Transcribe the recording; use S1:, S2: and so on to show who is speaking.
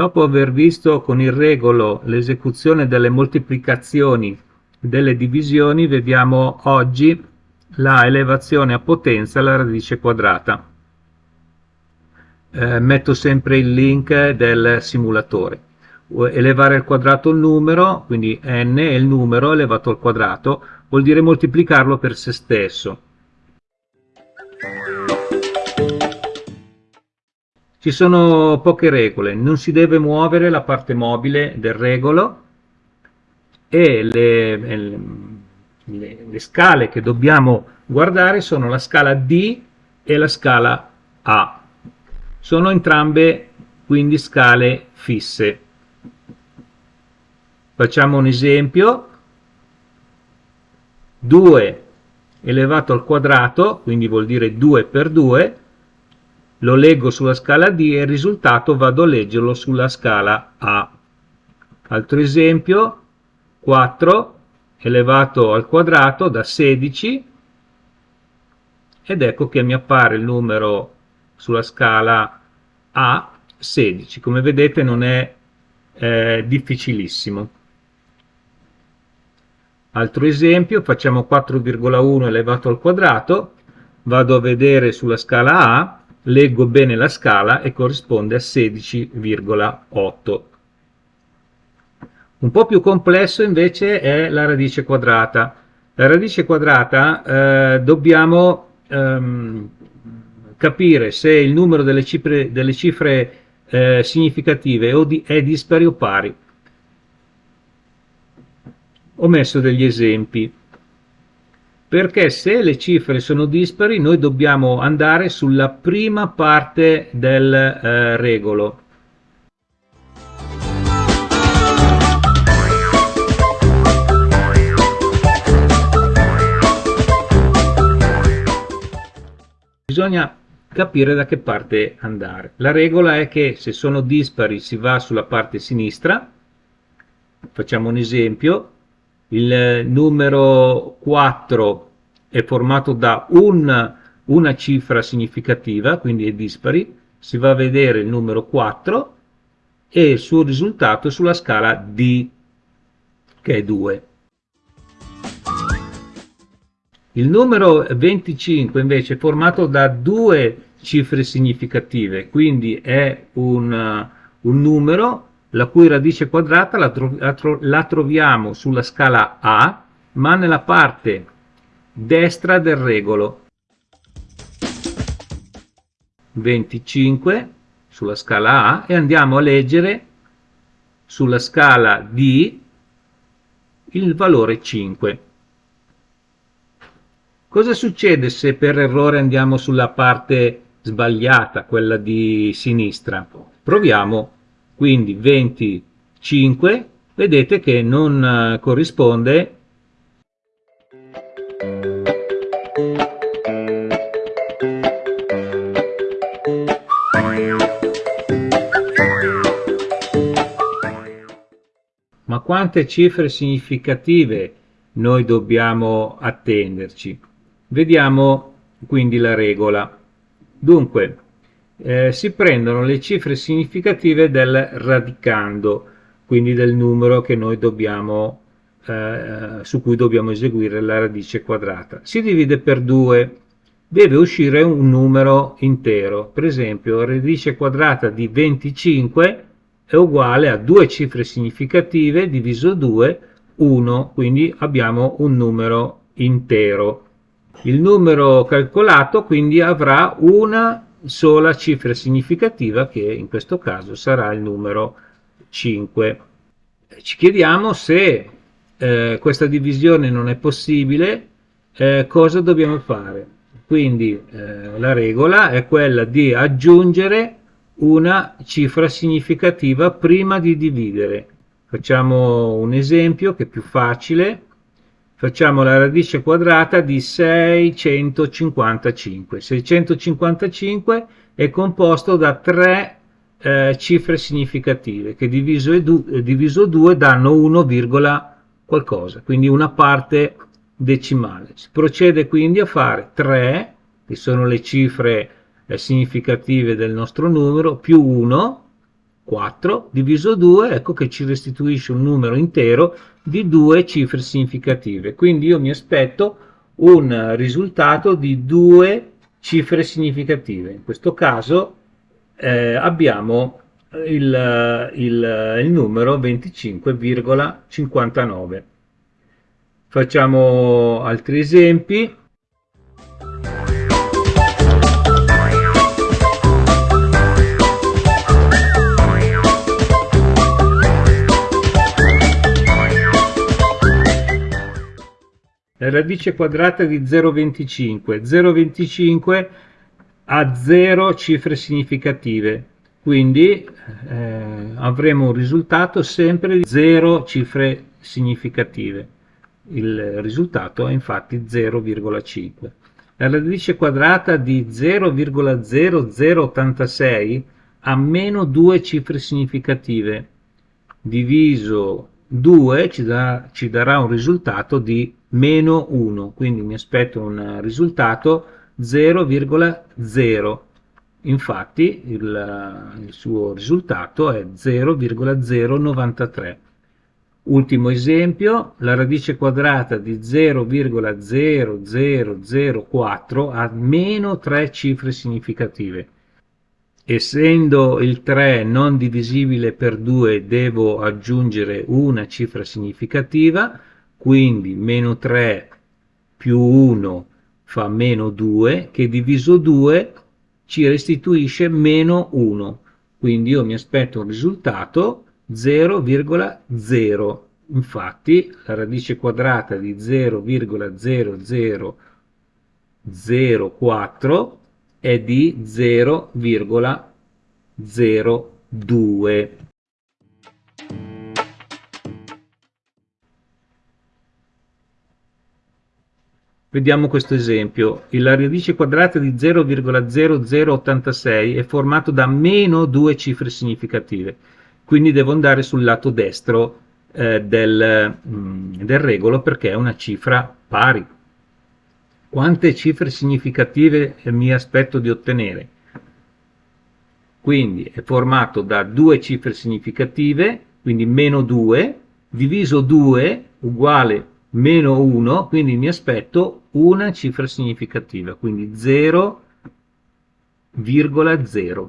S1: Dopo aver visto con il regolo l'esecuzione delle moltiplicazioni delle divisioni, vediamo oggi la elevazione a potenza alla radice quadrata. Eh, metto sempre il link del simulatore. Elevare al quadrato il numero, quindi n è il numero elevato al quadrato, vuol dire moltiplicarlo per se stesso. Ci sono poche regole, non si deve muovere la parte mobile del regolo e le, le, le scale che dobbiamo guardare sono la scala D e la scala A. Sono entrambe quindi scale fisse. Facciamo un esempio. 2 elevato al quadrato, quindi vuol dire 2 per 2, lo leggo sulla scala D e il risultato vado a leggerlo sulla scala A. Altro esempio, 4 elevato al quadrato da 16 ed ecco che mi appare il numero sulla scala A 16. Come vedete non è eh, difficilissimo. Altro esempio, facciamo 4,1 elevato al quadrato, vado a vedere sulla scala A leggo bene la scala e corrisponde a 16,8. Un po' più complesso invece è la radice quadrata. La radice quadrata eh, dobbiamo ehm, capire se il numero delle cifre, delle cifre eh, significative è dispari o pari. Ho messo degli esempi perché se le cifre sono dispari noi dobbiamo andare sulla prima parte del eh, regolo. Bisogna capire da che parte andare. La regola è che se sono dispari si va sulla parte sinistra, facciamo un esempio, il numero 4 è formato da un, una cifra significativa, quindi è dispari, si va a vedere il numero 4 e il suo risultato è sulla scala D, che è 2. Il numero 25 invece è formato da due cifre significative, quindi è un, un numero la cui radice quadrata la, tro la, tro la troviamo sulla scala A, ma nella parte destra del regolo. 25 sulla scala A e andiamo a leggere sulla scala D il valore 5. Cosa succede se per errore andiamo sulla parte sbagliata, quella di sinistra? Proviamo quindi 25 vedete che non eh, corrisponde ma quante cifre significative noi dobbiamo attenderci? Vediamo quindi la regola. Dunque eh, si prendono le cifre significative del radicando, quindi del numero dobbiamo, eh, su cui dobbiamo eseguire la radice quadrata. Si divide per 2, deve uscire un numero intero, per esempio radice quadrata di 25 è uguale a due cifre significative diviso 2, 1, quindi abbiamo un numero intero. Il numero calcolato quindi avrà una sola cifra significativa che in questo caso sarà il numero 5. Ci chiediamo se eh, questa divisione non è possibile, eh, cosa dobbiamo fare? Quindi eh, la regola è quella di aggiungere una cifra significativa prima di dividere. Facciamo un esempio che è più facile facciamo la radice quadrata di 655. 655 è composto da tre eh, cifre significative che diviso, eh, diviso 2 danno 1, qualcosa, quindi una parte decimale. Si procede quindi a fare 3, che sono le cifre eh, significative del nostro numero, più 1, 4 diviso 2, ecco che ci restituisce un numero intero di due cifre significative. Quindi io mi aspetto un risultato di due cifre significative. In questo caso eh, abbiamo il, il, il numero 25,59. Facciamo altri esempi. Radice quadrata di 0,25. 0,25 ha 0 cifre significative, quindi eh, avremo un risultato sempre di 0 cifre significative. Il risultato è infatti 0,5. La radice quadrata di 0,0086 ha meno 2 cifre significative, diviso 2 ci, da, ci darà un risultato di meno 1, quindi mi aspetto un risultato 0,0. Infatti il, il suo risultato è 0,093. Ultimo esempio, la radice quadrata di 0,0004 ha meno 3 cifre significative essendo il 3 non divisibile per 2 devo aggiungere una cifra significativa, quindi meno 3 più 1 fa meno 2, che diviso 2 ci restituisce meno 1. Quindi io mi aspetto un risultato 0,0. Infatti la radice quadrata di 0,0004 è di 0,02. Vediamo questo esempio. La radice quadrata di 0,0086 è formato da meno due cifre significative, quindi devo andare sul lato destro eh, del, mm, del regolo perché è una cifra pari quante cifre significative mi aspetto di ottenere. Quindi è formato da due cifre significative, quindi meno 2, diviso 2 uguale meno 1, quindi mi aspetto una cifra significativa, quindi 0,0.